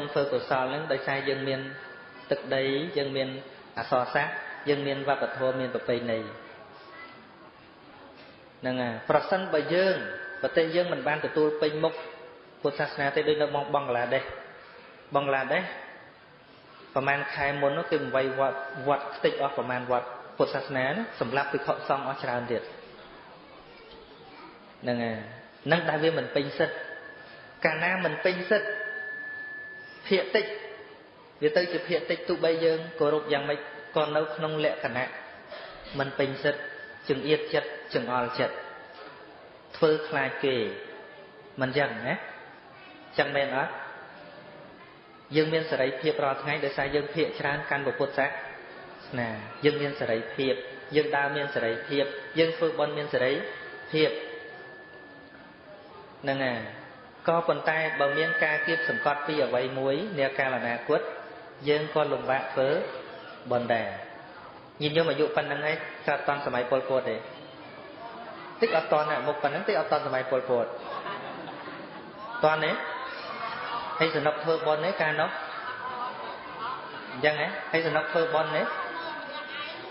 បុណ្យធ្វើកុសលហ្នឹងដោយសារយើងមានទឹកដីយើងមានអសរសាស្ត្រយើងមានវប្បធម៌មានប្រពៃណីហ្នឹងហើយប្រសិនបើយើងប្រទេសយើងមិនបានទទួលពេញមុខពុទ្ធសាសនាទេដូចនៅបង់បង់ក្លាដេសបង់ក្លាដេសប្រហែលខែមុននោះគេបង្វៃវត្តវត្តខ្ទេចអស់ប្រហែលវត្តពុទ្ធសាសនាសម្រាប់ពិខុសង្ឃអស់ច្រើនទៀតហ្នឹងហើយនឹងដែលវាមិនពេញសិទ្ធកាលណាមិនពេញសិទ្ធ ភាកតិចវាទៅជាភាកតិចទោះបីយើងគោរពយ៉ាងម៉េចក៏នៅក្នុងលក្ខណៈមិនពេញសិទ្ធចង្អៀតចិត្តចង្អល់ចិត្តធ្វើខ្លាចគេមិនចឹងណាចឹងមែនអត់យើងមានសេរីភាពរាល់ថ្ងៃដោយសារយើងភាកច្រើនកាន់ពុទ្ធសាសនាយើងមានសេរីភាពយើងដើរមានសេរីភាពយើងធ្វើបុណ្យមានសេរីភាពហ្នឹងហើយ ក៏ប៉ុន្តែបើមានការគៀបសង្កត់ពីអ្វីមួយនាកាលអនាគតយើងក៏លំបាកធ្វើបុណ្យដែរញាតិញោមអាយុប៉ុណ្្នឹងឯងកើតតាន់សម័យពលពតទេតិចអត់តាន់ណាមុខប៉ុណ្្នឹងតិចអត់តាន់សម័យពលពតតាន់ទេហើយសនុកធ្វើបុណ្យទេកាលនោះអញ្ចឹងហ៎ហើយសនុកធ្វើបុណ្យទេ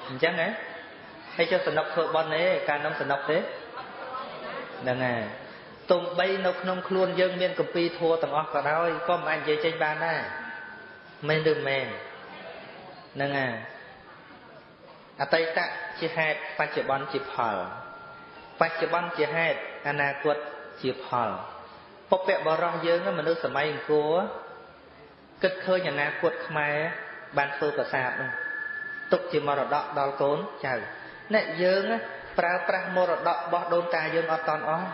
អញ្ចឹងហ៎ហើយចុះសនុកធ្វើបុណ្យទេកាលនោះសនុកទេហ្នឹងហើយ ទំបីនៅក្នុងខ្លួនយើងមានកម្ពីធัวទាំងអស់ក៏ដោយក៏មិនអាចនិយាយចេញបានដែរមែនឬមែនហ្នឹងហើយអតីតជាហេតុបច្ចុប្បន្នជាផល បច្ចុប្បន្នជាហេតុអនាគតជាផលពុព្វបរោះយើងមនុស្សសម័យអង្គរគិតឃើញអនាគតខ្មែរបានធ្វើប្រាសាទនោះទុកជាមរតកដល់កូនចៅអ្នកយើងប្រើប្រាស់មរតករបស់ដូនតាយើងអត់តន់អស់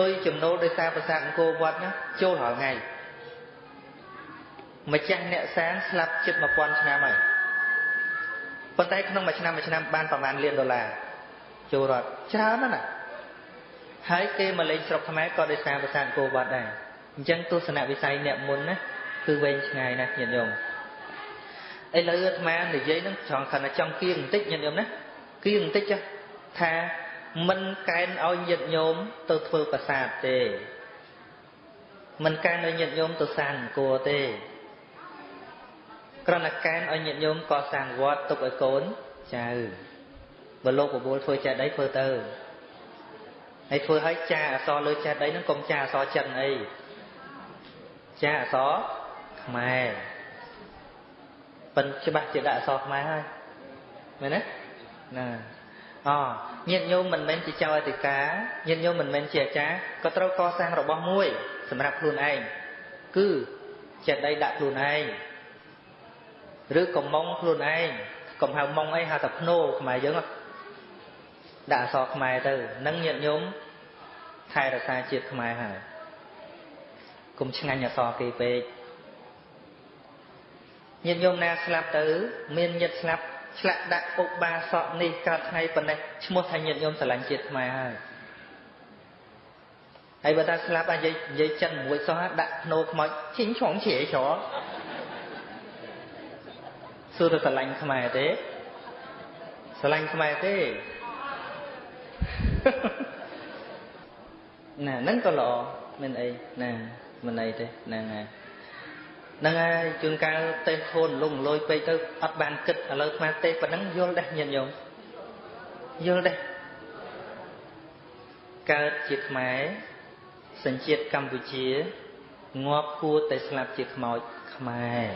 លុយចំណូលដោយសារប្រាសាទអង្គរវត្តណាចូលរាល់ថ្ងៃម្ចាស់អ្នកសានស្លាប់ជិត1000ឆ្នាំហើយប៉ុន្តែក្នុងមួយឆ្នាំមួយឆ្នាំបានប្រហែលលានដុល្លារចូលរដ្ឋច្រើនណាស់ហើយគេមកលេងស្រុកខ្មែរក៏ដោយសារប្រាសាទអង្គរវត្តដែរអញ្ចឹងទស្សនវិស័យអ្នកមុនណាគឺវែងឆ្ងាយណាស់ញាតិញោមឥឡូវអាត្មានិយាយនឹងចង់ខណៈចង់គៀងបន្តិចញាតិញោមណាគៀងបន្តិចចាថា មិនកែនឲ្យញាតិញោមទៅធ្វើប្រាសាទទេមិនកែនឲ្យញាតិញោមទៅសាងអង្គរទេគ្រាន់តែកែនឲ្យញាតិញោមកសាងវត្តទុកឲ្យកូនចៅបើលោកបបួលធ្វើចេះដីធ្វើទៅហើយធ្វើឲ្យចាអសលើចេះដីហ្នឹងកុំចាអសចិនអីចាអសខ្មែរប៉ិនច្បាស់ជាដាក់អសខ្មែរហើយមែនទេណា អញាតិញោមមិនមែនជាចៅអធិការញាតិញោមមិនមែនជាអាចារ្យក៏ត្រូវកសាងរបស់មួយសម្រាប់ខ្លួនឯងគឺចេះដីដាក់ខ្លួនឯងឬកំមុងខ្លួនឯងកុំហៅមុងអីហៅតែភ្នោខ្មែរយើងដាក់អសរខ្មែរទៅនឹងញាតិញោមថែរក្សាជាតិខ្មែរហើយកុំឆ្ងាញ់អសរគេពេកញាតិញោមណាស្លាប់ទៅ មានញាតិស្លាប់ ឆ្លាក់ដាក់ឧបាសកនេះកើតថ្ងៃប៉ុណ្ណេះឈ្មោះថាញាតិញោមស្រឡាញ់ជាតិខ្មែរហើយហើយបើថាស្លាប់អានិយាយនិយាយចិនមួយសោះដាក់ភ្នោខ្មោចឈិញឆងជ្រាយច្រសួរទៅស្រឡាញ់ខ្មែរទេស្រឡាញ់ខ្មែរទេណាហ្នឹងក៏ល្អមិនអីណាមិនអីទេហ្នឹងហើយ ហ្នឹងហើយជួនកាលទេធូនលងលយពេកទៅអត់បានគិតឥឡូវស្មានទេប៉ុណ្ណឹងយល់ដែរញាតិញោមយល់ដែរកើតជាខ្មែរសញ្ជាតិកម្ពុជាងាប់គួរតែស្លាប់ជាខ្មោចខ្មែរ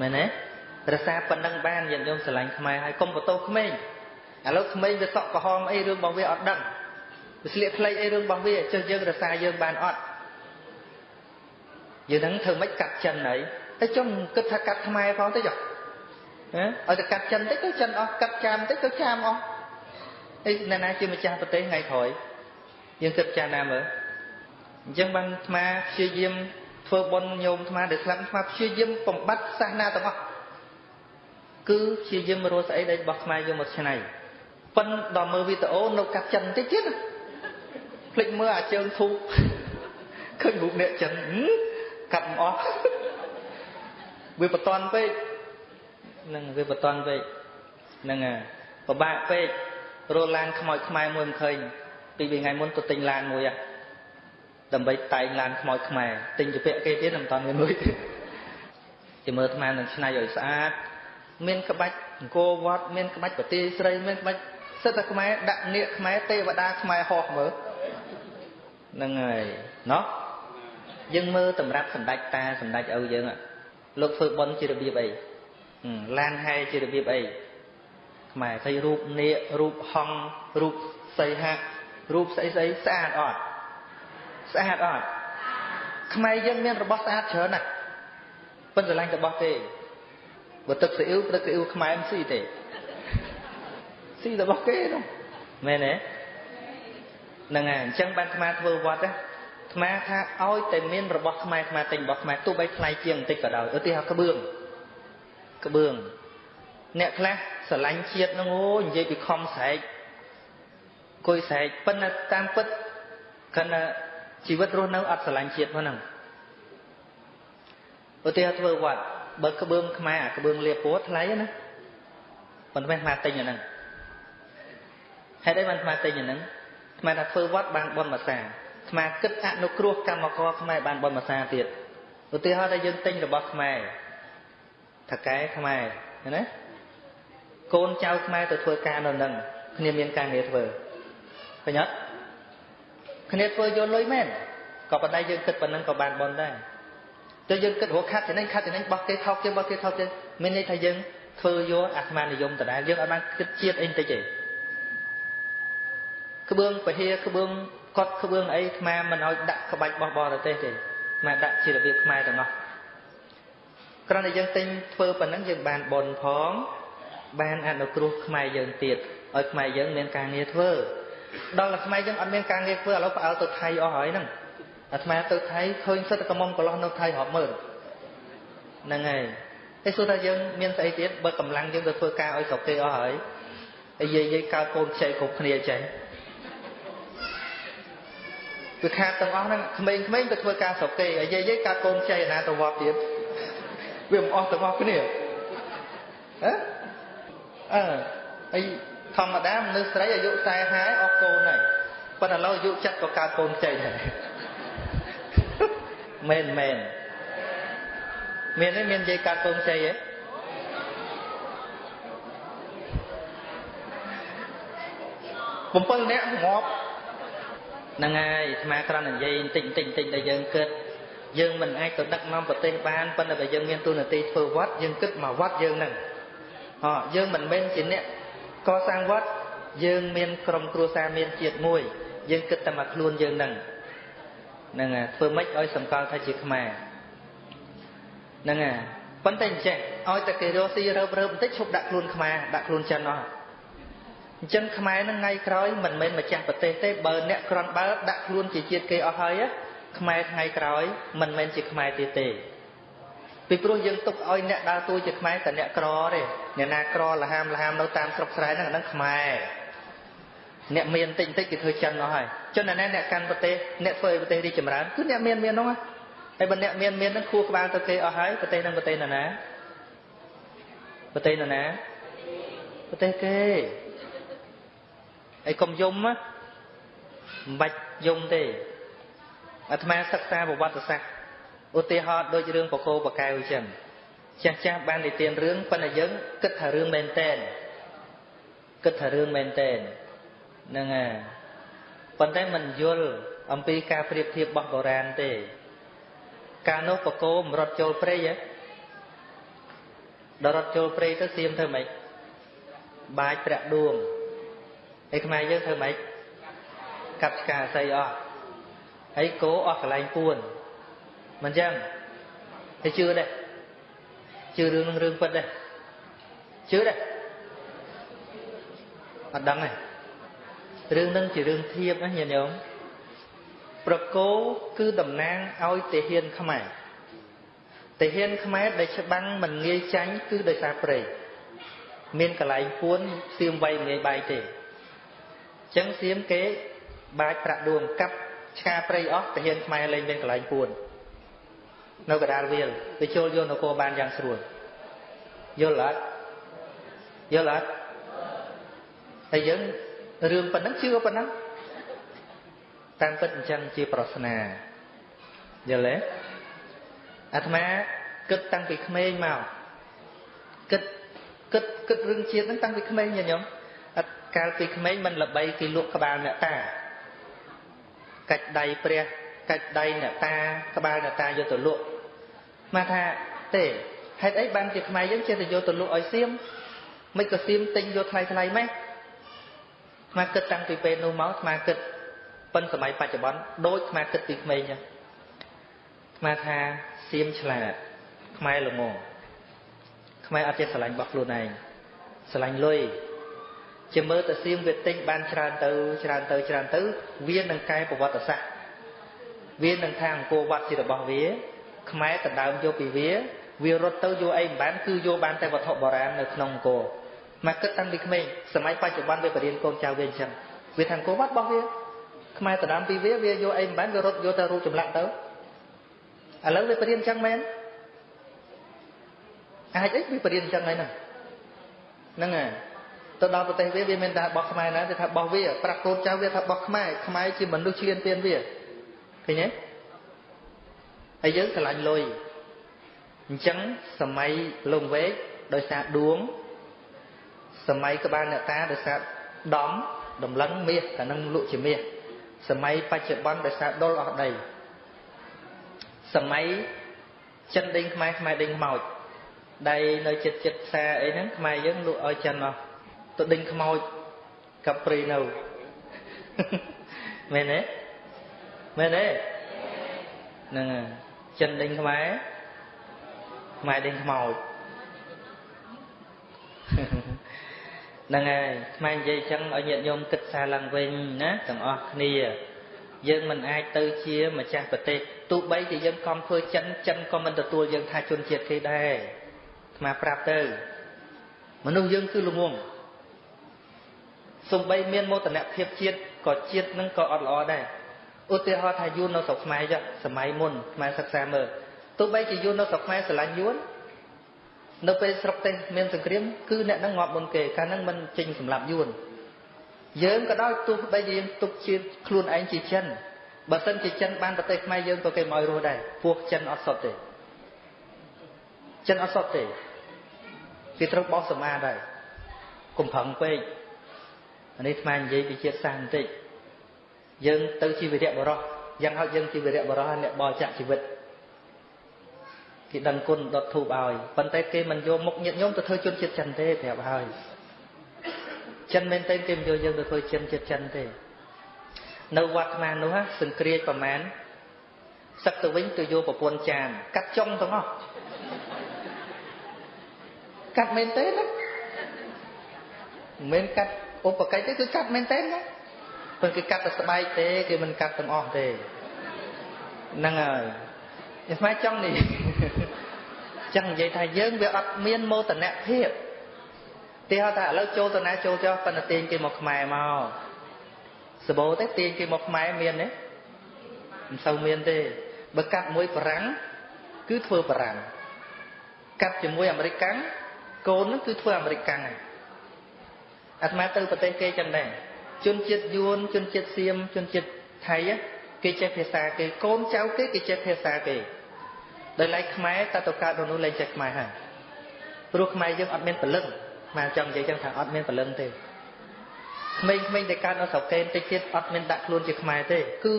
មែនទេរសាប៉ុណ្ណឹងបានញាតិញោមស្រឡាញ់ខ្មែរហើយកុំបន្ទោសក្មេងឥឡូវក្មេងវាសក់ក្រហមអីរឿងរបស់វាអត់ដឹងវាស្លៀកខ្លីអីរឿងរបស់វាចុះយើងរសាយើងបានអត់ យើងនឹងធ្វើម៉េចកាត់ចិនហើយតែចុះគិតថាកាត់ខ្មែរផងទៅចុះហ៎ឲ្យតែកាត់ចិនតិចទៅចិនអស់កាត់ចាមតិចទៅចាមអស់អីអ្នកណាជាម្ចាស់ប្រទេសថ្ងៃក្រោយយើងគិតចាណាមើលអញ្ចឹងបានអាត្មាព្យាយាមធ្វើបុណ្យញោមអាត្មាដែលស្លាប់អាត្មាព្យាយាមបំបត្តិសាសនាទាំងអស់គឺព្យាយាមរស់ស្អីដែលរបស់ខ្មែរយកមកឆ្នៃប៉ិនដល់មើលវីដេអូនៅកាត់ចិនតិចទៀតភ្លេចមើលអាជើងធូបឃើញរូបអ្នកចិន កាត់មិនអស់វាបតន់ពេកហ្នឹងវាបតន់ពេកហ្នឹងហើយពិបាកពេករោឡានខ្មោចខ្មែរមួយមិនឃើញពីរថ្ងៃមុនទៅទិញឡានមួយដើម្បីតែងឡានខ្មោចខ្មែរទិញទៅពាក់គេទៀតមិនតាន់មានលុយទេជាមើលអាត្មានឹងឆ្នៃឲ្យស្អាតមានក្បាច់អង្គរវត្តមានក្បាច់ប្រទីស្រីមានក្បាច់សិទ្ធតែខ្មែរដាក់នាគខ្មែរទេវតាខ្មែរហោះមើលហ្នឹងហើយណោះ យើងមើលតម្រាប់សម្ដេចតាសម្ដេចឪយើងលោកធ្វើបន់ជារបៀបអីឡានហែជារបៀបអីខ្មែរឃើញរូបនាគរូបហង្សរូបសីហៈរូបស្អីស្អីស្អាតអត់ស្អាតអត់ខ្មែរយើងមានរបស់ស្អាតច្រើនណាស់ប៉ុន្តែឡាញ់របស់ទេបើទឹកស៊ីអ៊ូទឹកស៊ីអ៊ូខ្មែរមិនស៊ីទេស៊ីរបស់គេនោះមែនទេហ្នឹងហើយអញ្ចឹងបានខ្មែរធ្វើវត្តណា ខ្មែរថាឲ្យតែមានរបស់ខ្មែរខ្មែរទិញរបស់ខ្មែរទោះបីថ្លៃជាងបន្តិចក៏ដោយឧទាហរណ៍ក្បឿងក្បឿងអ្នកខ្លះស្រឡាញ់ជាតិហ្នឹងអូនិយាយពីខំស្រែកគួយស្រែកប៉ុន្តែតាមពិតគណៈជីវិតរស់នៅអត់ស្រឡាញ់ជាតិហ្នឹងឧទាហរណ៍ធ្វើវត្តបើក្បឿងខ្មែរអាក្បឿងលាពួរថ្លៃណាប៉ុន្តែខ្មែរទិញអាហ្នឹងហេតុអីបានខ្មែរទិញអាហ្នឹងខ្មែរថាធ្វើវត្តបានបន់មួយសា ខ្មែរគិតអនុគ្រោះកម្មករខ្មែរបានបន់មួយសាទៀតឧទាហរណ៍ថាយើងទិញរបស់ខ្មែរថកែខ្មែរណាកូនចៅខ្មែរទៅធ្វើការនៅនឹងគ្នាមានការងារធ្វើឃើញអត់គ្នាធ្វើយកលុយមែនក៏ប៉ុន្តែយើងគិតប៉ុណ្ណឹងក៏បានបន់ដែរទៅយើងគិតរកខាត់ចំណេញខាត់ចំណេញបោះគេថោកគេបោះគេថោកគេមានន័យថាយើងធ្វើយកអាត្មានិយមដដែលយើងអត់បានគិតជាតិអីបន្តិចទេក្បឿងពហិក្បឿង កត់ក្បឿងអីខ្មែរមិនឲ្យដាក់ក្បាច់បោះបរទេសទេខ្មែរដាក់ជារបៀបខ្មែរទាំងអស់គ្រាន់តែយើងទិញធ្វើប៉ុណ្ណឹងយើងបានបនផង បានអនុគ្រោះខ្មែរយើងទៀតឲ្យខ្មែរយើងមានការងារធ្វើដល់តែខ្មែរយើងអត់មានការងារធ្វើឥឡូវផ្អើលទៅថៃអស់ហើយហ្នឹងអាត្មាទៅថៃឃើញសិតកំមុំកន្លោះនៅថៃរាប់ម៉ឺនហ្នឹងហើយតែសួរថាយើងមានស្អីទៀតបើកម្លាំងយើងទៅធ្វើការឲ្យស្រុកគេអស់ហើយហើយយាយយាយកើតកូនខ្ចីគ្រប់គ្នាចេះ វាខាតទាំងអស់ហ្នឹងក្មេងៗទៅធ្វើការស្រុកគេហើយយាយយាយកើតកូនខ្ចីឯណាទៅវត្តទៀតវាមិនអស់ទាំងអស់គ្នាហ៎អឺហើយធម្មតាមនុស្សស្រីអាយុ40ហើយអស់កូនហើយប៉ុន្តែឥឡូវអាយុចិត្តក៏កើតកូនខ្ចីដែរមែនមែនមានទេមាននិយាយកាត់កូនខ្ចីទេ7នាក់ងាប់ ហ្នឹងហើយស្មាក្រណនិយាយបន្តិចបន្តិចបន្តិចដែលយើងគិតយើងមិនអាចទៅដឹកនាំប្រទេសបានប៉ុន្តែបើយើងមានទូនាទីធ្វើវត្តយើងគិតមកវត្តយើងហ្នឹងអយើងមិនមែនជាអ្នកកសាងវត្តយើងមានក្រុមគ្រួសារមានជាតិមួយ យើងគិតតែមកខ្លួនយើងហ្នឹងហ្នឹងហើយធ្វើម៉េចឲ្យសម្គាល់ថាជាខ្មែរហ្នឹងហើយប៉ុន្តែអញ្ចឹងឲ្យតែគេរកស៊ីរើបរើបបន្តិចឈប់ដាក់ខ្លួនខ្មែរដាក់ខ្លួនចិនអស់ អញ្ចឹងខ្មែរហ្នឹងថ្ងៃក្រោយមិនមែនម្ចាស់ប្រទេសទេបើអ្នកក្រនបើដាក់ខ្លួនជាជាតិគេអស់ហើយខ្មែរថ្ងៃក្រោយមិនមែនជាខ្មែរទៀតទេពីព្រោះយើងទុកឲ្យអ្នកដើរតួជាខ្មែរតែអ្នកក្រទេអ្នកណាក្រលហាមលហាមនៅតាមស្រុកស្រែហ្នឹងអាហ្នឹងខ្មែរអ្នកមានតិចតិចគេធ្វើចិនអស់ហើយចិនណាអ្នកកាន់ប្រទេសអ្នកធ្វើឲ្យប្រទេសរីកចម្រើនគឺអ្នកមានមាននោះហើយបើអ្នកមានមានហ្នឹងខួរក្បាលទៅគេអស់ហើយប្រទេសហ្នឹងប្រទេសណាណាប្រទេសណាណាប្រទេសគេ ហើយកុំយំមិនបាច់យំទេអាត្មាសិក្សាប្រវត្តិសាស្ត្រឧទាហរណ៍ដូចរឿងបកោបកែវអញ្ចឹងចាស់ចាស់បាននិទានរឿងប៉ុន្តែយើងគិតថារឿងមែនតែនគិតថារឿងមែនតែនហ្នឹងហើយប៉ុន្តែមិនយល់អំពីការប្រៀបធៀបរបស់បុរាណទេ កាលនោះបកោមរត់ចូលព្រៃហ៎ដល់រត់ចូលព្រៃទៅសៀមធ្វើម៉េចបាចប្រាក់ដួង ហើយខ្មែរយើងធ្វើម៉េចកាប់ឆ្កាស័យអស់ហើយគោអស់កន្លែងពួនមិនចឹងហើយជឿដែរជឿរឿងនឹងរឿងពិតដែរជឿដែរអត់ដឹងទេរឿងនឹងជារឿងធៀបណាញាតិញោមប្រគោគឺតំណាងឲ្យទាហានខ្មែរទាហានខ្មែរដែលច្បាំងមិនងាយចាញ់គឺដោយសារព្រៃមានកន្លែងពួនសៀមវៃងាយបាយទេអញ្ចឹងសៀមគេបាចប្រាក់ដួងកាប់ឆ្កាព្រៃអស់ទាហានខ្មែរលែងមានកន្លែងពួននៅកដាលវាលទៅចូលយកនគរបានយ៉ាងស្រួលយល់អត់យល់អត់ហើយយើងរឿងប៉ុណ្ណឹងជឿប៉ុណ្ណឹងតាមពិតអញ្ចឹងជាប្រស្នាយល់ទេអាត្មាគិតតាំងពីក្មេងមកគិតគិតគិតរឿងជាតិហ្នឹងតាំងពីក្មេងញញោមអត់ កាលពីក្មេងមិនល្បីគេលក់ក្បាលអ្នកតាកាច់ដៃព្រះកាច់ដៃអ្នកតាក្បាលអ្នកតាយកទៅលក់មកថាទេហេតុអីបានជាខ្មែរយើងចេះតែយកទៅលក់ឲ្យសៀមមិនក៏សៀមទិញយកថ្លៃថ្លៃម៉េះខ្មែរគិតតាំងពីពេលនោះមកខ្មែរគិតប៉ុនសម័យបច្ចុប្បន្នដូចខ្មែរគិតពីក្មេងចឹងខ្មែរថាសៀមឆ្លាតខ្មែរល្ងងខ្មែរអត់ចេះស្រឡាញ់របស់ខ្លួនឯងស្រឡាញ់លុយ ជាមើលទៅសៀមវាទិញបានច្រើនទៅច្រើនទៅច្រើនទៅ វានឹងកែប្រវត្តិសាស្ត្រវានឹងថាអង្គរវត្តជារបស់វា ខ្មែរដណ្ដើមយកពីវាវារត់ទៅយកអីមិនបានគឺយកបានតែវត្ថុបុរាណនៅក្នុងអង្គរមកគិតតាំងពីក្មេងសម័យបច្ចុប្បន្នវាបរៀនកូនចៅវាអញ្ចឹងវាថាអង្គរវត្តរបស់វាខ្មែរដណ្ដើមពីវាវាយកអីមិនបានវារត់យកតែរូបចម្លាក់ទៅឥឡូវវាបរៀនអញ្ចឹងមែនអាចអីវាបរៀនអញ្ចឹងហើយហ្នឹងហ្នឹងហើយ ទៅដល់ប្រទេសវាវាមានតែបោះខ្មែរណាគេថាបោះវាប្រាប់កូនចៅវាថាបោះខ្មែរខ្មែរជាមនុស្សឈ្លានពានវាឃើញទេហើយយើងឆ្លាញ់លុយអញ្ចឹងសម័យលងវែកដោយសារដួងសម័យក្បាលអ្នកតាដោយសារដំដំឡឹងមាសតែនឹងលក់ជាមាសសម័យបច្ចុប្បន្នដោយសារដុលអស់ដីសម័យចិនដេញខ្មែរខ្មែរដេញខ្មោចដៃនៅចិត្តចិត្តផ្សារអីហ្នឹងខ្មែរយើងលក់ឲ្យចិនអស់ ទៅដេញខ្មោចកាប់ព្រីនៅមែនទេមែនទេហ្នឹងចិនដេញខ្មែរខ្មែរដេញខ្មោចហ្នឹងហើយខ្មែរនិយាយចឹងឲ្យញាតិញោមគិតសារឡើងវិញណាទាំងអស់គ្នាយើងមិនអាចទៅជាម្ចាស់ប្រទេសទោះបីជាយើងខំធ្វើចិនចិនក៏មិនទទួលយើងថាជនជាតិគេដែរខ្មែរប្រាប់ទៅមនុស្សយើងគឺល្ងង សំបីមានមោទនភាពជាតិក៏ជាតិនឹងក៏អត់ល្អដែរឧទាហរណ៍ថាយួននៅស្រុកខ្មែរចុះសម័យមុនខ្មែរសិក្សាមើលទោះបីជាយួននៅស្រុកខ្មែរស្រឡាញ់យួននៅពេលស្រុកទេសមានសង្គ្រាមគឺអ្នកនឹងងាប់មុនគេកាលហ្នឹងមិនចេញសម្លាប់យួនយើងក៏ដោយទោះបីជាយើងទុកជាខ្លួនឯងជាចិនបើសិនជាចិនបានប្រទេសខ្មែរយើងក៏គេមកឲ្យរស់ដែរពួកចិនអត់សុទ្ធទេចិនអត់សុទ្ធទេគេត្រូវបោះសមាដែរកុំប្រឹងពេក នេះស្មាននិយាយពីជាតិសាសន៍បន្តិចយើងទៅជីវរៈបរោះយ៉ាងហោចយើងជីវរៈបរោះអ្នកបរិច្ចាគជីវិតគេដឹងគុណដុតធូបឲ្យប៉ុន្តែគេមិនយកមុខញាតញោមទៅធ្វើជនជាតិចិនទេប្រាប់ហើយចិនមែនទេគេមិនយកយើងទៅធ្វើជនជាតិចិនទេនៅវត្តស្មាននោះសង្គ្រាចប្រមាណសឹកទៅវិញទៅយកប្រពន្ធចាន កាត់ចុងទាំងអស់កាត់មែនទេណាមិនមែនកាត់ ឧបកិច្ចទេគឺកាត់មែនទេណាព្រោះគេកាត់តែស្បែកទេគេមិនកាត់ទាំងអស់ទេហ្នឹងហើយខ្ញុំស្មានចង់នេះចឹងនិយាយថាយើងវាអត់មានមោទនភាពទីហៅថាឥឡូវចូលទៅណាចូលចុះប៉ុន្តែទាញគេមកខ្មែរមកសបោទេទាញគេមកខ្មែរមានទេមិនសូវមានទេបើកាត់មួយបារាំងគឺធ្វើបារាំងកាត់ជាមួយអាមេរិកកាំងកូននឹងគឺធ្វើអាមេរិកកាំងហើយ អាត្មាទៅប្រទេសគេចឹងដែរជនជាតិយួនជនជាតិសៀមជនជាតិថៃគេចេះភាសាគេកូនចៅគេគេចេះភាសាគេដោយឡែកខ្មែរតើទៅកើតនៅនោះលែងចេះខ្មែរហើយព្រោះខ្មែរយើងអត់មានពលឹងមកចង់និយាយចឹងថាអត់មានពលឹងទេក្មេងៗដែលកើតនៅស្រុកកេនតិចទៀតអត់មានដាក់ខ្លួនជាខ្មែរទេគឺ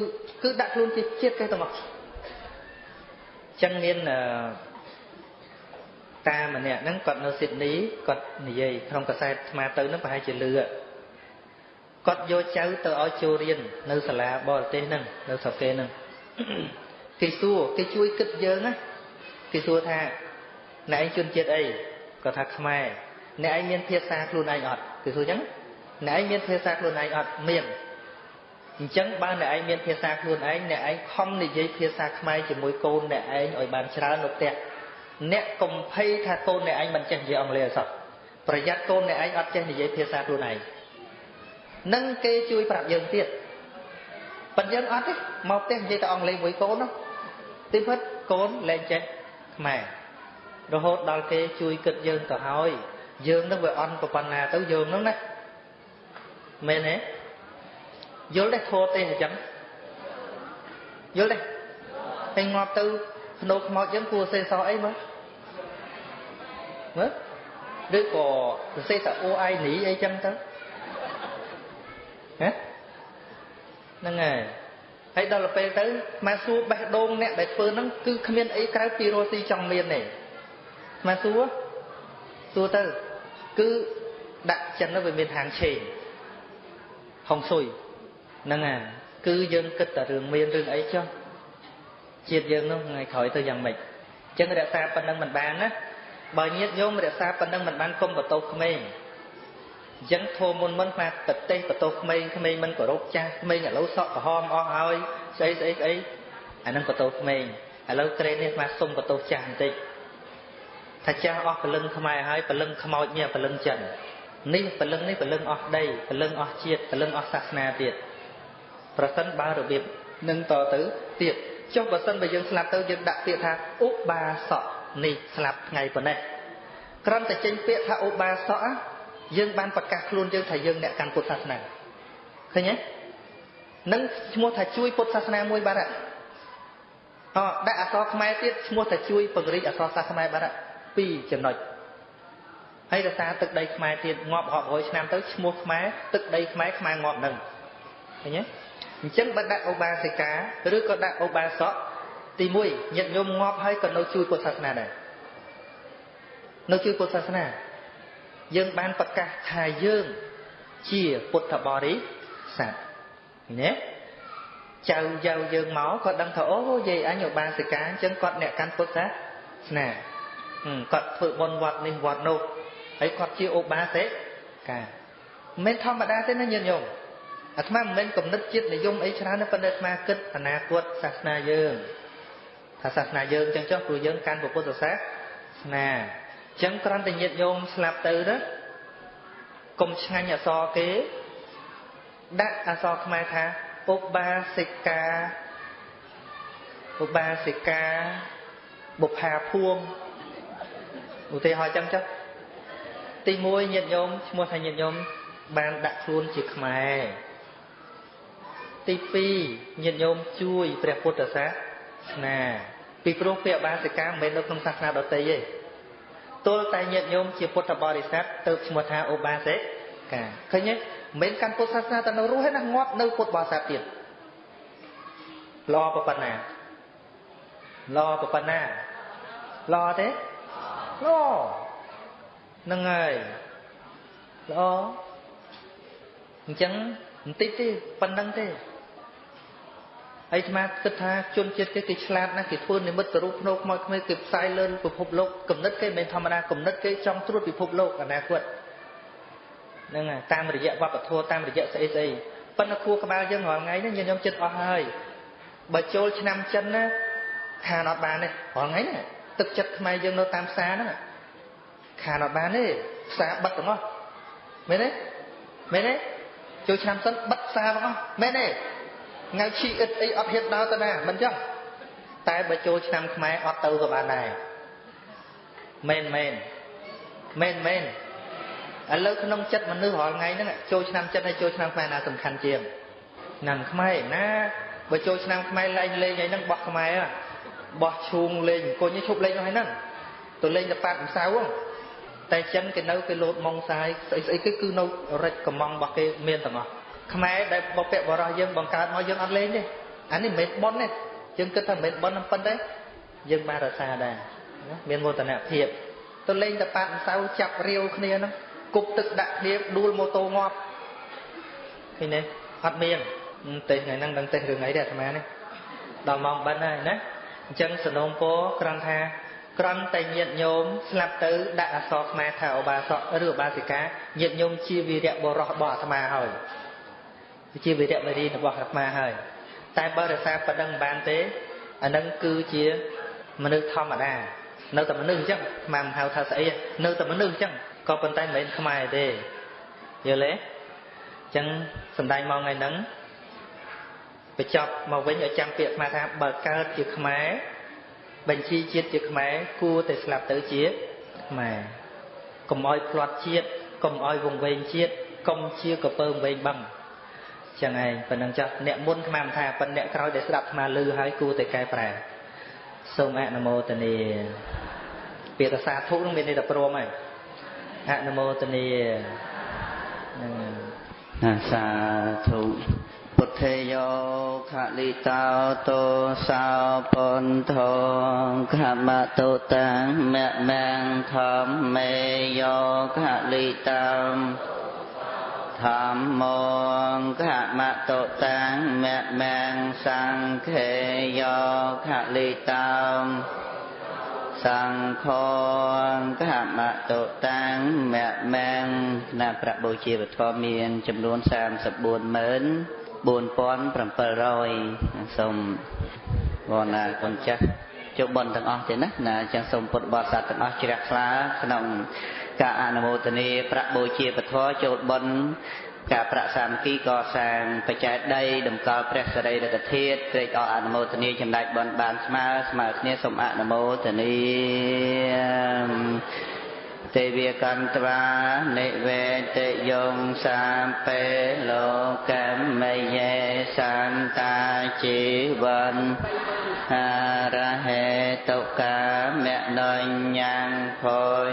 គឺដាក់ខ្លួនជាជាតិគេទាំងអស់ចឹងមានអឺ តាម្នាក់ហ្នឹងគាត់នៅស៊ីដនីគាត់និយាយក្នុងកសែតស្មាទៅហ្នឹងប្រហែលជាលឺគាត់យកចៅទៅឲ្យចូលរៀននៅសាលាបរទេសហ្នឹងនៅស្រុកគេហ្នឹងគេសួរគេជួយគិតយើងណាគេសួរថាអ្នកឯងជនជាតិអីគាត់ថាខ្មែរអ្នកឯងមានភាសាខ្លួនឯងអត់គេសួរអញ្ចឹងអ្នកឯងមានភាសាខ្លួនឯងអត់មានអញ្ចឹងបើអ្នកឯងមានភាសាខ្លួនឯងអ្នកឯងខំនិយាយភាសាខ្មែរជាមួយកូនអ្នកឯងឲ្យបានច្រើននៅផ្ទះ អ្នកកុំភ័យថាកូនអ្នកឯងមិនចេះនិយាយអង់គ្លេសអសោះប្រយ័ត្នកូនអ្នកឯងអត់ចេះនិយាយភាសាខ្លួនឯងនឹងគេជួយប្រាប់យើងទៀតប៉ុន្តែយើងអត់ទេមកផ្ទះនិយាយតែអង់គ្លេសមួយកូននោះទីពិតកូនលែងចេះខ្មែររហូតដល់គេជួយគិតយើងទៅហើយយើងនឹងវាអន់ប្រប៉ុណ្ណាទៅយើងនឹងណាមែនទេយល់ទេធោះទេអញ្ចឹងយល់ទេហើយងាប់ទៅ ភ្នោខ្មោចយើងគួរសេសអីមើលមើលឬក៏សរសេរតែអូអៃនីអីចឹងទៅហ៎ហ្នឹងហើយហើយដល់ពេលទៅមកសួរបេះដូងអ្នកដែលធ្វើហ្នឹងគឺគ្មានអីក្រៅពីរស់ស៊ីចង់មានទេមកសួរសួរទៅគឺដាក់ចិនទៅវាមានហាងឆេងហុងស៊ុយហ្នឹងហើយគឺយើងគិតតែរឿងមានរឿងអីចុះ ជាតិយើងនោះថ្ងៃក្រោយទៅយ៉ាងម៉េចអញ្ចឹងរក្សាប៉ុណ្្នឹងមិនបានណាបើញាតញោមរក្សាប៉ុណ្្នឹងមិនបានកុំបតោក្មេងអញ្ចឹងធម៌មុនមុនថាប្រទេសបតោក្មេងក្មេងមិនគោរពចាស់ក្មេងឥឡូវសក់ក្រហមអស់ហើយស្អីស្អីស្អីអានឹងបតោក្មេងឥឡូវត្រេននេះស្មាសុំបតោចាស់បន្តិចថាចាស់អស់ពលឹងខ្មែរហើយពលឹងខ្មោចមានពលឹងចិននេះពលឹងនេះពលឹងអស់ដីពលឹងអស់ជាតិពលឹងអស់សាសនាទៀតប្រសិនបើរបៀបនឹងតទៅទៀត ចុះបើសិនបើយើងស្លាប់ទៅយើងដាក់ពាក្យថាឧបាសកនេះស្លាប់ថ្ងៃប៉ុណ្ណេះគ្រាន់តែចេញពាក្យថាឧបាសកយើងបានប្រកាសខ្លួនយើងថាយើងអ្នកកាន់ពុទ្ធសាសនាឃើញទេនឹងឈ្មោះថាជួយពុទ្ធសាសនាមួយបាទអដាក់អក្សរខ្មែរទៀតឈ្មោះថាជួយពង្រីកអក្សរសាស្ត្រខ្មែរបាទពីរចំណុចហើយរសារទឹកដីខ្មែរទៀតងាប់រាប់រយឆ្នាំទៅឈ្មោះខ្មែរទឹកដីខ្មែរខ្មែរងាប់នឹងឃើញទេ អញ្ចឹងបើដាក់ឧបាសិកាឬក៏ដាក់ឧបាសកទី1ញាតិញោមងាប់ហើយក៏នៅជួយពុទ្ធសាសនាដែរនៅជួយពុទ្ធសាសនា យើងបានប្រកាសថាយើងជាពុទ្ធបរិស័ទណាចៅយៅយើងមកគាត់ដឹងថាអូយាយអញឧបាសិកាអញ្ចឹងគាត់អ្នកកាន់ពុទ្ធសាសនាគាត់ធ្វើបុណ្យវត្តនេះវត្តនោះហើយគាត់ជាឧបាសិកាមិនមែនធម្មតាទេណាញាតិញោម អាត្មាមិនមែនកំណត់ចិត្តនិយមអីច្រើនទេប៉ុន្តែអាត្មាគិតអនាគតសាសនាយើងថាសាសនាយើងចឹងចុះព្រោះយើងកាន់ពុទ្ធសាសនាអញ្ចឹងគ្រាន់តែញាតញោមស្លាប់ទៅណាកុំឆ្ងាញ់អសរគេ ដាក់អសរខ្មែរថាឧបាសិកាឧបាសិកាបុប្ផាភួងឧទាហរណ៍ចឹងចុះទី1ញាតញោមឈ្មោះថាញាតញោមបានដាក់ខ្លួនជាខ្មែរ ទី2ញាតិញោមជួយព្រះពុទ្ធសាសនាពីព្រោះពាក្យបាសិកាមិនមែននៅក្នុងសាសនាដទៃទេទល់តែញាតិញោមជាពុទ្ធបរិស័ទទៅឈ្មោះថាឧបាសិកាឃើញទេមិនមែនកាន់ពុទ្ធសាសនាតែនៅរស់ទេណាងាប់នៅពុទ្ធបរិស័ទទៀតល្អប៉ុណ្ណាល្អប៉ុណ្ណាល្អទេល្អហ្នឹងហើយល្អអញ្ចឹងបន្តិចទេប៉ុណ្្នឹងទេ ហើយស្មាគិតថាជនជាតិគេគេឆ្លាតណាស់គេធ្វើនិមិត្តរូបភ្នោខ្មោចខ្មៅគេផ្សាយលើពិភពលោកគំនិតគេមិនធម្មតាគំនិតគេចង់ត្រួតពិភពលោកអនាគតហ្នឹងតាមរយៈវប្បធម៌តាមរយៈស្អីស្អីប៉ុន្តែគួរក្បាលយើងរាល់ថ្ងៃនេះខ្ញុំចិត្តអស់ហើយបើចូលឆ្នាំចិនណាខានអត់បានទេរាល់ថ្ងៃនេះទឹកចិត្តខ្មែរយើងនៅតាមផ្សារហ្នឹងខានអត់បានទេផ្សារបិទទាំងអស់មែនទេមែនទេចូលឆ្នាំសិនបិទផ្សារទាំងអស់មែនទេ ថ្ងៃឈីអ៊ិតអីអត់ហ៊ានដើរទៅណាមិនចឹងតែបើចូលឆ្នាំខ្មែរអត់ទៅក៏បានដែរមែនមែនមែនមែនឥឡូវក្នុងចិត្តមនុស្សរាល់ថ្ងៃហ្នឹងចូលឆ្នាំចិត្តហើយចូលឆ្នាំខ្មែរណាសំខាន់ជាងឆ្នាំខ្មែរណាបើចូលឆ្នាំខ្មែរលេងលេងអីហ្នឹងបោះខ្មែរបោះឈូងលេងអង្គុយឈប់លេងនោះហ្នឹងទៅលេងតែប៉ាត់ម្សៅហ្នឹងតែចិនគេនៅគេលោតម៉ងសាយស្អីស្អីគេគឺនៅរិចកំងរបស់គេមានទាំងអស់ ខ្មែរដែលបពៈបរោះយើងបង្កើតមកយើងអត់លេងទេអានេះមិនមែនប៉ុនទេយើងគិតថាមិនមែនប៉ុននឹងប៉ុនទេយើងបានរសាដែរមានមោទនភាពទៅលេងតប៉ាតម្សៅចាប់រាវគ្នាហ្នឹងគប់ទឹកដាក់គ្នាដួលម៉ូតូងាប់ឃើញទេអត់មានទេថ្ងៃហ្នឹងដឹងទេរឿងអីទេអាត្មានេះដល់ម៉ោងបិណ្ឌហើយណាអញ្ចឹងសនំពោគ្រាន់ថាក្រំតែញាតញោមស្លាប់ទៅដាក់អសរខ្មែរថាឧបាសកឬឧបាសិកាញាតញោមជាវីរៈបរោះរបស់អាត្មាហើយ ជាវីរៈវេរីរបស់អាត្មាហើយតែបើរក្សាប៉ុណ្្នឹងមិនបានទេអានឹងគឺជាមនុស្សធម្មតានៅតែមនុស្សអញ្ចឹងអាត្មាមិនហៅថាស្អីនៅតែមនុស្សអញ្ចឹងក៏ប៉ុន្តែមិនមែនខ្មែរទេយល់ទេអញ្ចឹងសំដែងមកថ្ងៃហ្នឹងបញ្ចប់មកវិញឲ្យចាំពាក្យខ្មែរថាបើកើតជាខ្មែរបញ្ជីជាតិជាខ្មែរគួរតែស្លាប់ទៅជាខ្មែរកុំឲ្យផ្្លាត់ជាតិកុំឲ្យវង្វេងជាតិកុំជាកពើវង្វេងបឹង ចឹងឯងប៉ុណ្ណឹងចុះអ្នកមុនខ្មាំថាប៉ុន្តែអ្នកក្រោយដែលស្ដាប់អាត្មាឮហើយគួរតែកែប្រែសូមអនុមោទនាពាក្យថាសាធុនឹងមានន័យថាព្រមហើយអនុមោទនានឹងសាធុពុទ្ធេយោខលិតោតោសោពន្ធងខមតុតាំមៈមាំងធម្មមេយោខលិតោ ធម្មងខមតុតាំមៈមាំងសង្ឃេយោខលិតោសង្ឃងកមតុតាំងមៈមាំងគណៈប្របុជាវធម៌មាន ចំនួន340000 4700សូមវណ្ណាគុណចាស់ចូលបន់ទាំងអស់ទេណាណាចឹងសូមពុទ្ធបរិស័ទទាំងអស់ជ្រះថ្លាក្នុង ការអនុមោទនាប្រាក់បូជាពធចូលបន់ការប្រាក់សាមគ្គីកសាងបច្ច័យដីតម្កល់ព្រះសរីរកធាតុត្រេកអរអនុមោទនាចំណែកបន់បានស្មើស្មើគ្នាសូមអនុមោទនាទេវកន្ត្វានិវេតយងសាពេលោកមយេសន្តាជីវិនអារហេតុកាមនញ្ញងភុញ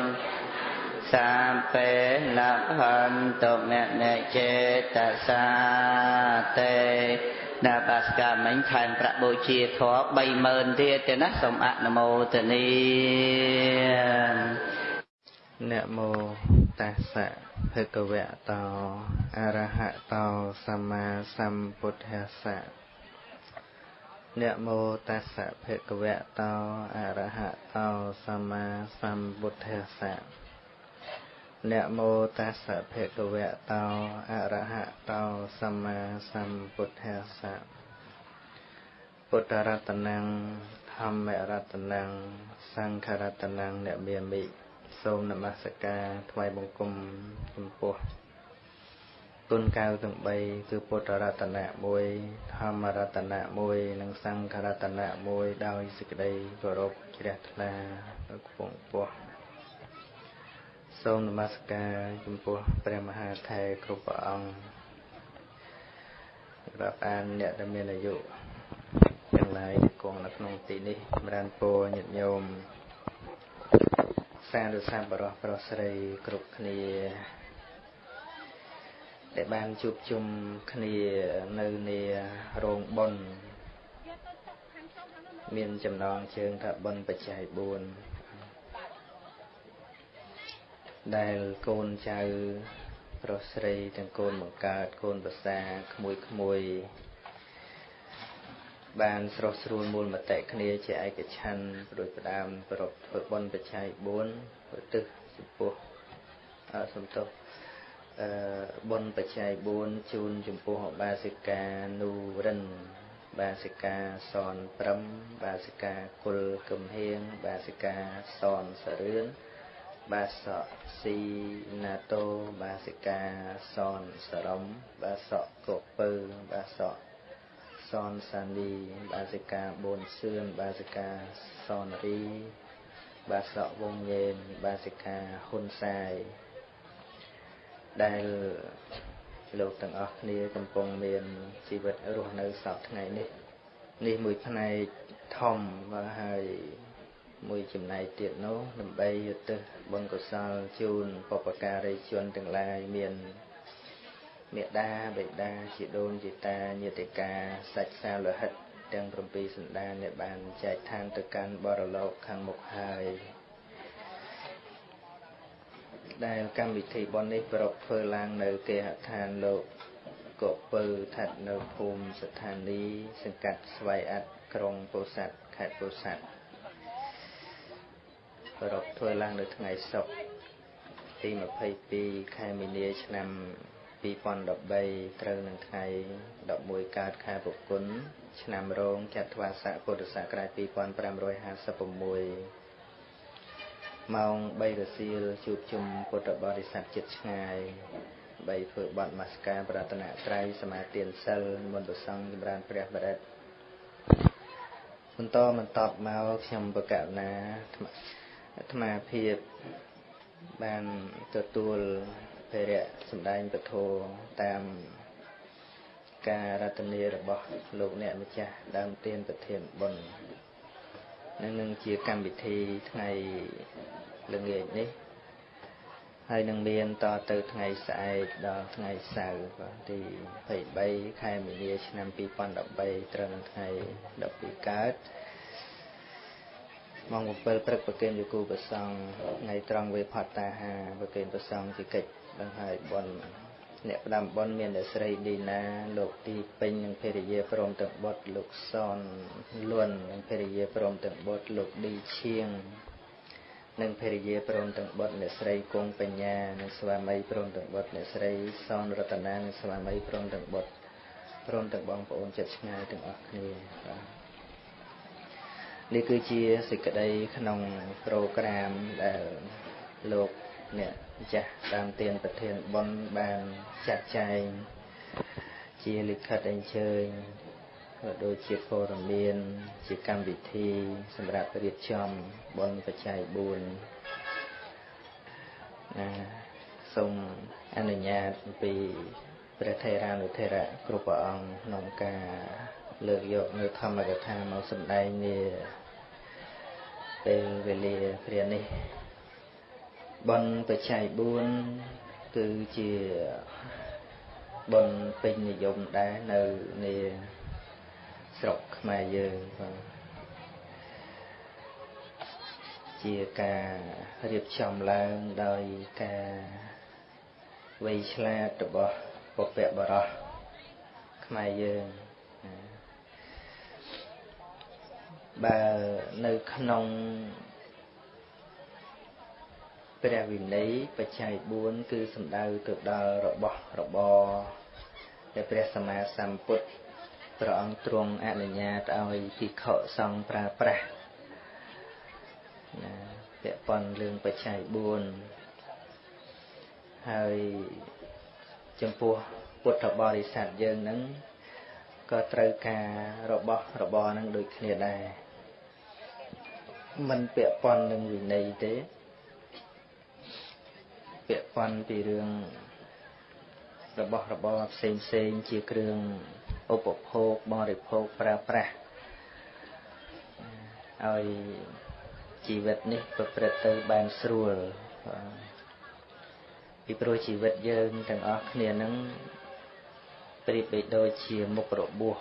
សាពេលភន្តមនចេតសាតេដល់បាសកាមិញខែមប្រាក់បូជាធម៌30000ទៀតទេណាសូមអនុមោទនានមោតាសៈភគវៈតោអរហតោសម្មាសម្ពុទ្ធស្សៈនមោតាសៈភគវៈតោអរហតោសម្មាសម្ពុទ្ធស្សៈ នមោតាសៈភគវៈតោអរហតោសម្មាសម្ពុទ្ធស្សៈពុទ្ធរតនំធម្មរតនំសង្ឃរតនំអ្នកមាមិសូមនមស្ការថ្វាយបង្គំចំពោះគុណកៅទាំង3គឺពុទ្ធរតនៈ1ធម្មរតនៈ1និងសង្ឃរតនៈ1ដោយសេចក្តីគោរពជ្រះថ្លាខ្ពង់ខ្ព ស់សូមនមស្ការចំពោះព្រះមហាថេរគ្រប់ព្រះអង្គរាប់អានអ្នកដែលមានអាយុទាំងឡាយគង់នៅក្នុងទីនេះចម្រើនពរញាតិញោមសាធុសាបរោះប្រុសស្រីគ្រប់គ្នាដែលបានជួបជុំគ្នានៅនារោងបុណ្យមានចំណងជើងថាបុណ្យបច្ច័យ4 ដែលកូនចៅប្រុសស្រីទាំងកូនបង្កើតកូនប្រសាក្មួយក្មួយបានស្រស់ស្រួលមូលមតិគ្នាជាឯកច្ឆ័ន្ទដោយផ្ដើមប្រពធ្វើបុណ្យបច្ច័យ4ឧទ្ទិសចំពោះអសំទោសអឺបុណ្យបច្ច័យ4ជូនចំពោះបាសិកានូរិន បាសិកាសនព្រំបាសិកាគុលគំហៀងបាសិកាសនសរឿន បាសកស៊ីណាតូបាសិកាសនសរំបាសកកពើបាសកសនសានីបាសិកាបូនសឿនបាសិកាសនរីបាសកវងញេនបាសិកាហ៊ុនសាយដែលលោកទាំងអស់គ្នាកំពុងមានជីវិតរស់នៅសពថ្ងៃនេះ នេះមួយផ្នែកធំមកហើយ មួយចំណែកទៀតនោះដើម្បីយុទ្ធបុណ្យកុសលជូនបពការីជនទាំងឡាយមានមេដាបេដាជាដូនជាតាញាតិកាសាច់សាលោហិតទាំង7សន្តានដែលបានចែកឋានទៅកាន់បរលោកខាងមុខហើយដែលកម្មវិធីបុណ្យនេះប្រពធ្វើឡើងនៅគេហដ្ឋានលោកកពើឋិតនៅភូមិស្ថានីយ៍សង្កាត់ស្វ័យអ័តក្រុងពោធិ៍សាត់ខេត្តពោធិ៍សាត់ ប្រពធ្វើឡើងនៅថ្ងៃសុក្រទី22ខែមីនាឆ្នាំ2013ត្រូវនឹងថ្ងៃ11កើតខែពុគុណឆ្នាំរោងចត្វាស័កពុទ្ធសករាជ2556ម៉ោង3រសៀលជួបជុំពុទ្ធបរិស័ទចិត្តឆ្ងាយបីធ្វើបន់មស្ការប្រាថ្នាត្រៃសមាទានសិលមន្តសង្ឃចម្រើនព្រះបរិទ្ធបន្តបន្តមកខ្ញុំបកណា អាត្មាភាពបានទទួលភារៈសម្ដែងពធតាមការរតនារបស់លោកអ្នកម្ចាស់ដើមទានប្រធានបុណ្យនឹងនឹងជាកម្មវិធីថ្ងៃល្ងាចនេះហើយនឹងមានតទៅថ្ងៃស្អែកដល់ថ្ងៃសៅរ៍បាទទី23ខែមីនាឆ្នាំ2013ត្រឹមថ្ងៃ12កើត ម៉ោង7ព្រឹកប្រគេនយគូប្រសង់ថ្ងៃត្រង់វេផតតាហាប្រគេនប្រសង់ជាកិច្ចបង្ហើយបនអ្នកផ្ដាំបនមានអ្នកស្រីឌីណា លោកទីពេញនិងភរិយាព្រមទាំងបុត្រលោកសនលួននិងភរិយាព្រមទាំងបុត្រលោកឌីឈៀងនិងភរិយាព្រមទាំងបុត្រអ្នកស្រីគង់បញ្ញានិងស្វាមីព្រមទាំងបុត្រអ្នកស្រីសនរតនានិងស្វាមីព្រមទាំងបុត្រព្រមទាំងបងប្អូនចិត្តឆ្ងាយទាំងអស់គ្នាបាទ នេះគឺជាសេចក្តីក្នុងប្រូក្រាមដែលលោកអ្នកចាស់តាមទានប្រធានបុណ្យបានចាត់ចែងជាលិខិតអញ្ជើញក៏ដូចជាព័ត៌មានជាកម្មវិធីសម្រាប់រៀបចំបុណ្យបច្ច័យ4ណាសូមអនុញ្ញាតពីព្រះថេរានុថេរៈគ្រប់ព្រះអង្គក្នុងការ លើកយកនៅធម្មកថាមកសម្ដែងនាពេលវេលាព្រះនេះបុណ្យបច្ច័យ4គឺជាបុណ្យពេញនិយមដែរនៅនាស្រុកខ្មែរយើងបាទជាការរៀបចំឡើងដោយការវៃឆ្លាតរបស់ពុព្វបរោះខ្មែរយើង បើនៅក្នុងព្រះវិន័យបច្ច័យ4គឺសំដៅទៅដល់របស់របរដែលព្រះសម្មាសម្ពុទ្ធព្រះអង្គទ្រង់អនុញ្ញាតឲ្យភិក្ខុសង្ឃប្រើប្រាស់ណាពាក់ព័ន្ធរឿងបច្ច័យ4ហើយចំពោះពុទ្ធបរិស័ទយើងនឹង ក៏ត្រូវការរបស់របរនឹងដូចគ្នាដែរមិនពាក់ព័ន្ធនឹងវិន័យទេពាក់ព័ន្ធពីរឿងរបស់របរផ្សេងផ្សេងជាគ្រឿងឧបភោគបរិភោគប្រើប្រាស់ឲ្យជីវិតនេះប្រព្រឹត្តទៅបានស្រួលពីព្រោះជីវិតយើងទាំងអស់គ្នានឹង ប្រៀបបីដូចជាមុខរបួស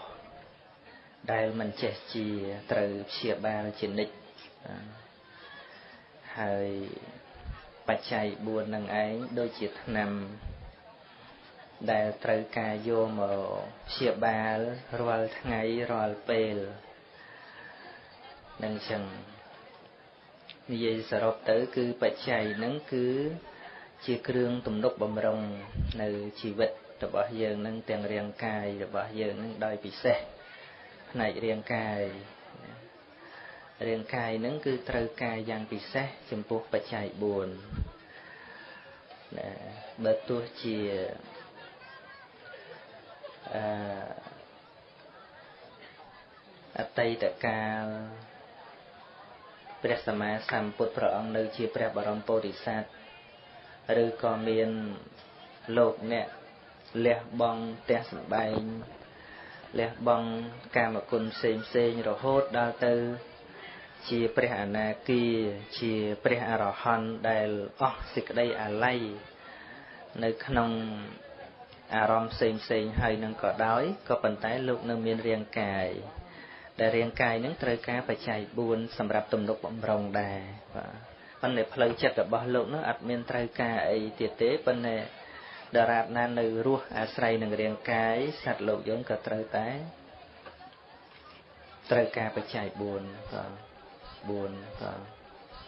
ដែលមិនចេះជាត្រូវព្យាបាលជានិច្ចហើយបច្ច័យ4នឹងឯងដូចជាថ្នាំដែលត្រូវការយកមកព្យាបាលរាល់ថ្ងៃរាល់ពេលនឹងចឹងនិយាយសរុបទៅ គឺបច្ច័យហ្នឹងគឺជាគ្រឿងទំនុកបំរុងនៅជីវិត របស់យើងនឹងទាំងរាងកាយរបស់យើងនឹងដោយពិសេសផ្នែករាងកាយរាងកាយនឹងគឺត្រូវការយ៉ាងពិសេសចំពោះបច្ច័យ4ណាបើទោះជាអអតីតកាលព្រះសម្មាសម្ពុទ្ធព្រះអង្គនៅជាព្រះបរមពុរិស័ទឬក៏មានលោកអ្នក លះបង់ផ្ទះសម្បែងលះបង់កាមគុណផ្សេងផ្សេងរហូតដល់ទៅ ជាព្រះអនាគាជាព្រះអរហន្តដែលអស់សេចក្តីអាល័យនៅក្នុងអារម្មណ៍ផ្សេងផ្សេងហើយនឹងក៏ដោយក៏ប៉ុន្តែលោកនៅមានរាងកាយដែលរាងកាយនឹងត្រូវការបច្ច័យ4សម្រាប់ទំនុកបំរុងដែរបាទប៉ុន្តែផ្លូវចិត្តរបស់លោកនោះអត់មានត្រូវការអីទៀតទេប៉ុន្តែ ដរាបណានៅរស់អាស្រ័យនឹងរាងកាយសត្វលោកយើងក៏ត្រូវតែត្រូវការបច្ច័យ4បាទ4បាទ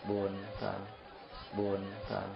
4បាទ4បាទ